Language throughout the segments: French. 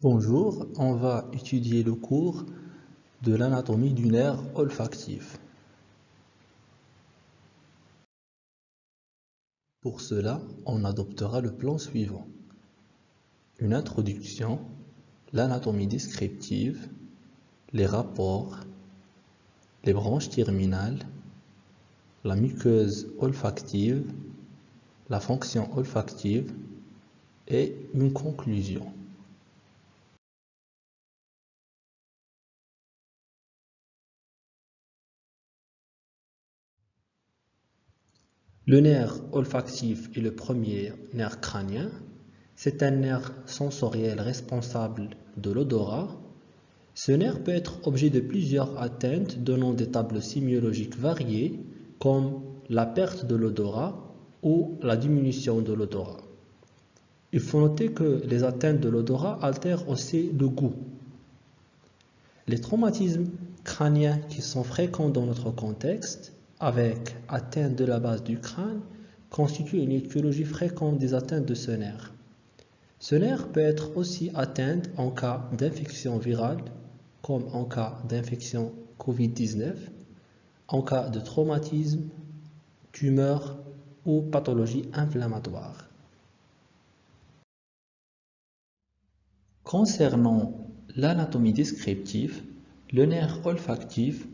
Bonjour, on va étudier le cours de l'anatomie du nerf olfactif. Pour cela, on adoptera le plan suivant. Une introduction, l'anatomie descriptive, les rapports, les branches terminales, la muqueuse olfactive, la fonction olfactive et une conclusion. Le nerf olfactif est le premier nerf crânien. C'est un nerf sensoriel responsable de l'odorat. Ce nerf peut être objet de plusieurs atteintes donnant des tableaux sémiologiques variés comme la perte de l'odorat ou la diminution de l'odorat. Il faut noter que les atteintes de l'odorat altèrent aussi le goût. Les traumatismes crâniens qui sont fréquents dans notre contexte, avec atteinte de la base du crâne, constituent une étiologie fréquente des atteintes de ce nerf. Ce nerf peut être aussi atteint en cas d'infection virale, comme en cas d'infection Covid-19, en cas de traumatisme, tumeur ou pathologie inflammatoire. Concernant l'anatomie descriptive, le nerf olfactif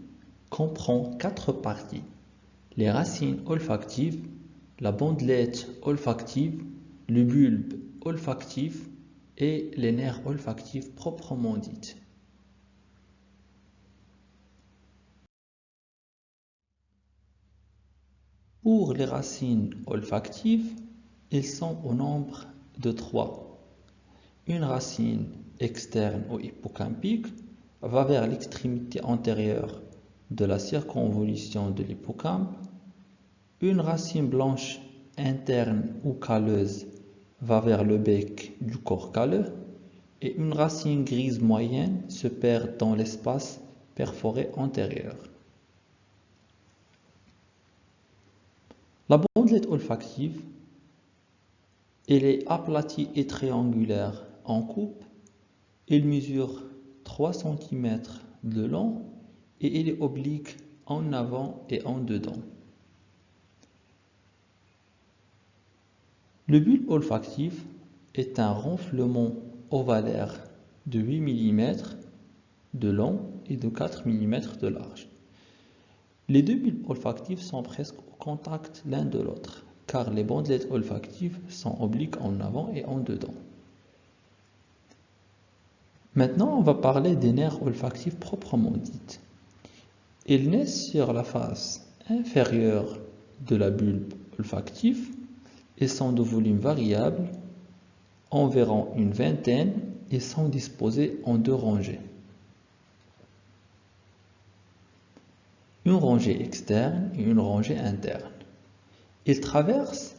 comprend quatre parties. Les racines olfactives, la bandelette olfactive, le bulbe olfactif et les nerfs olfactifs proprement dits. Pour les racines olfactives, ils sont au nombre de trois une racine externe ou hippocampique va vers l'extrémité antérieure de la circonvolution de l'hippocampe. Une racine blanche interne ou calleuse va vers le bec du corps calleux et une racine grise moyenne se perd dans l'espace perforé antérieur. La bandelette olfactive, elle est aplatie et triangulaire en coupe. Il mesure 3 cm de long et il est oblique en avant et en dedans. Le bulbe olfactif est un renflement ovalaire de 8 mm de long et de 4 mm de large. Les deux bulbes olfactifs sont presque au contact l'un de l'autre, car les bandelettes olfactives sont obliques en avant et en dedans. Maintenant, on va parler des nerfs olfactifs proprement dits. Ils naissent sur la face inférieure de la bulbe olfactive et sont de volume variable, environ une vingtaine, et sont disposés en deux rangées. Une rangée externe et une rangée interne. Ils traversent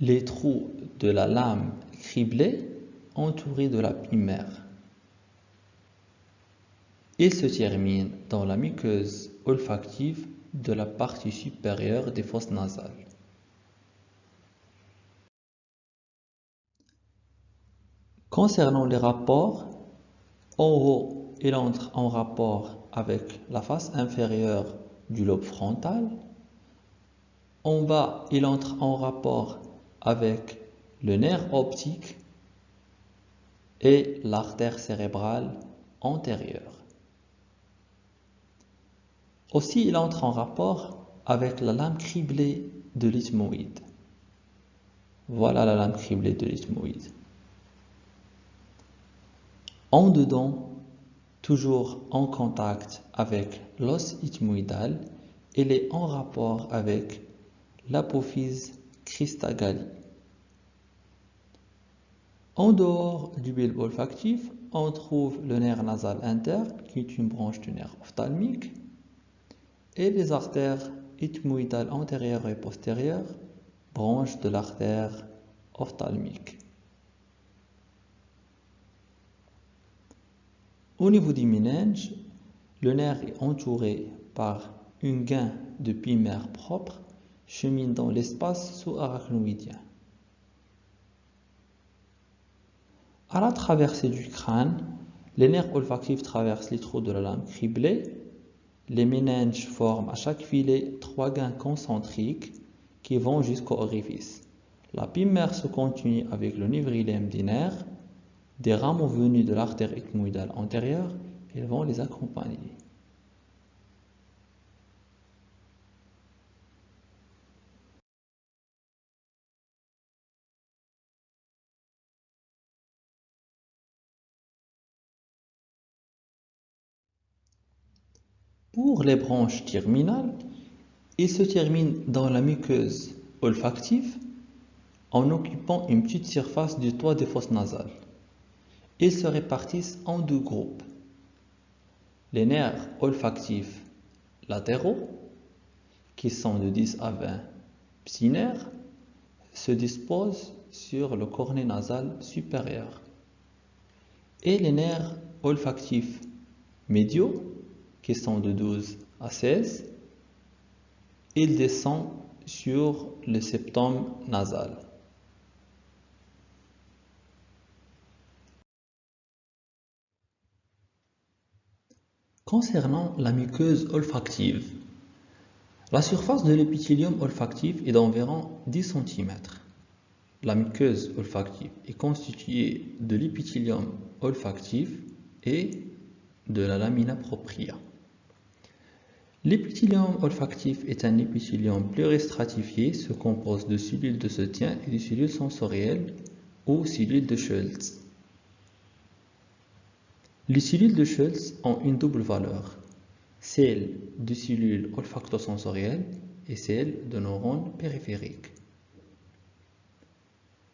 les trous de la lame criblée entourée de la primaire. Il se termine dans la muqueuse olfactive de la partie supérieure des fosses nasales. Concernant les rapports, en haut, il entre en rapport avec la face inférieure du lobe frontal. En bas, il entre en rapport avec le nerf optique et l'artère cérébrale antérieure. Aussi, il entre en rapport avec la lame criblée de l'ethmoïde. Voilà la lame criblée de l'ethmoïde. En dedans, toujours en contact avec l'os ethmoïdal, il est en rapport avec l'apophyse christagali. En dehors du bulbe olfactif, on trouve le nerf nasal interne, qui est une branche du nerf ophtalmique, et les artères ethmoïdales antérieures et postérieures, branches de l'artère ophtalmique. Au niveau du méninge, le nerf est entouré par une gain de primaire propre chemine dans l'espace sous-arachnoïdien. À la traversée du crâne, les nerfs olfactifs traversent les trous de la lame criblée. Les méninges forment à chaque filet trois gains concentriques qui vont jusqu'au orifice. La pimère se continue avec le nivrilème des nerfs. Des rameaux venus de l'artère ethmoïdale antérieure, ils vont les accompagner. Pour les branches terminales, ils se terminent dans la muqueuse olfactive en occupant une petite surface du toit des fosses nasales. Ils se répartissent en deux groupes. Les nerfs olfactifs latéraux, qui sont de 10 à 20 psynerres, se disposent sur le cornet nasal supérieur. Et les nerfs olfactifs médiaux, qui sont de 12 à 16, il descend sur le septum nasal. Concernant la muqueuse olfactive, la surface de l'épithélium olfactif est d'environ 10 cm. La muqueuse olfactive est constituée de l'épithélium olfactif et de la lamina propria. L'épithélium olfactif est un épithélium pluristratifié, se compose de cellules de soutien et de cellules sensorielles ou cellules de Schultz. Les cellules de Schultz ont une double valeur, celle de cellules olfactosensorielles et celle de neurones périphériques.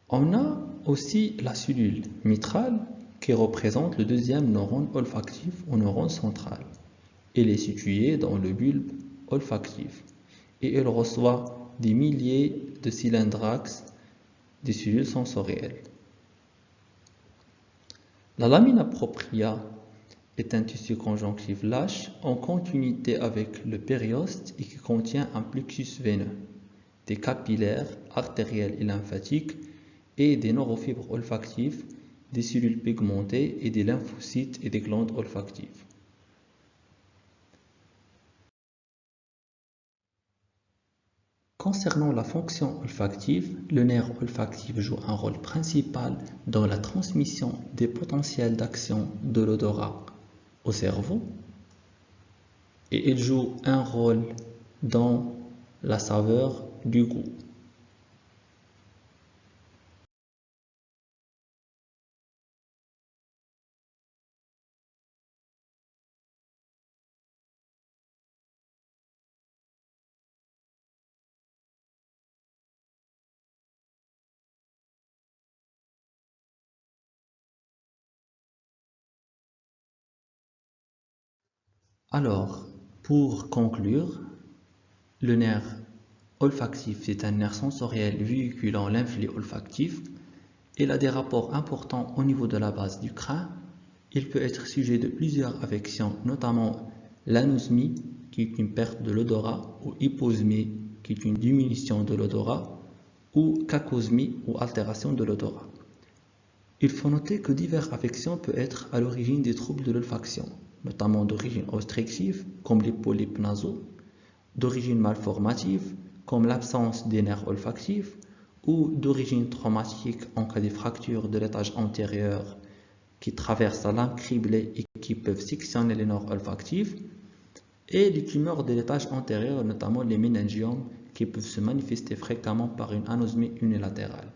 On a aussi la cellule mitrale qui représente le deuxième neurone olfactif ou neurone central. Elle est située dans le bulbe olfactif et elle reçoit des milliers de cylindres des cellules sensorielles. La lamina propria est un tissu conjonctif lâche en continuité avec le périoste et qui contient un plexus veineux, des capillaires artériels et lymphatiques et des neurofibres olfactives, des cellules pigmentées et des lymphocytes et des glandes olfactives. Concernant la fonction olfactive, le nerf olfactif joue un rôle principal dans la transmission des potentiels d'action de l'odorat au cerveau et il joue un rôle dans la saveur du goût. Alors, pour conclure, le nerf olfactif est un nerf sensoriel véhiculant l'influx olfactif. Il a des rapports importants au niveau de la base du crâne. Il peut être sujet de plusieurs affections, notamment l'anosmie, qui est une perte de l'odorat, ou hyposmie, qui est une diminution de l'odorat, ou cacosmie, ou altération de l'odorat. Il faut noter que diverses affections peuvent être à l'origine des troubles de l'olfaction notamment d'origine obstructive, comme les polypes nasaux, d'origine malformative, comme l'absence des nerfs olfactifs, ou d'origine traumatique en cas de fracture de l'étage antérieur qui traverse la lame criblée et qui peuvent sectionner les nerfs olfactifs, et les tumeurs de l'étage antérieur, notamment les méningiomes, qui peuvent se manifester fréquemment par une anosmie unilatérale.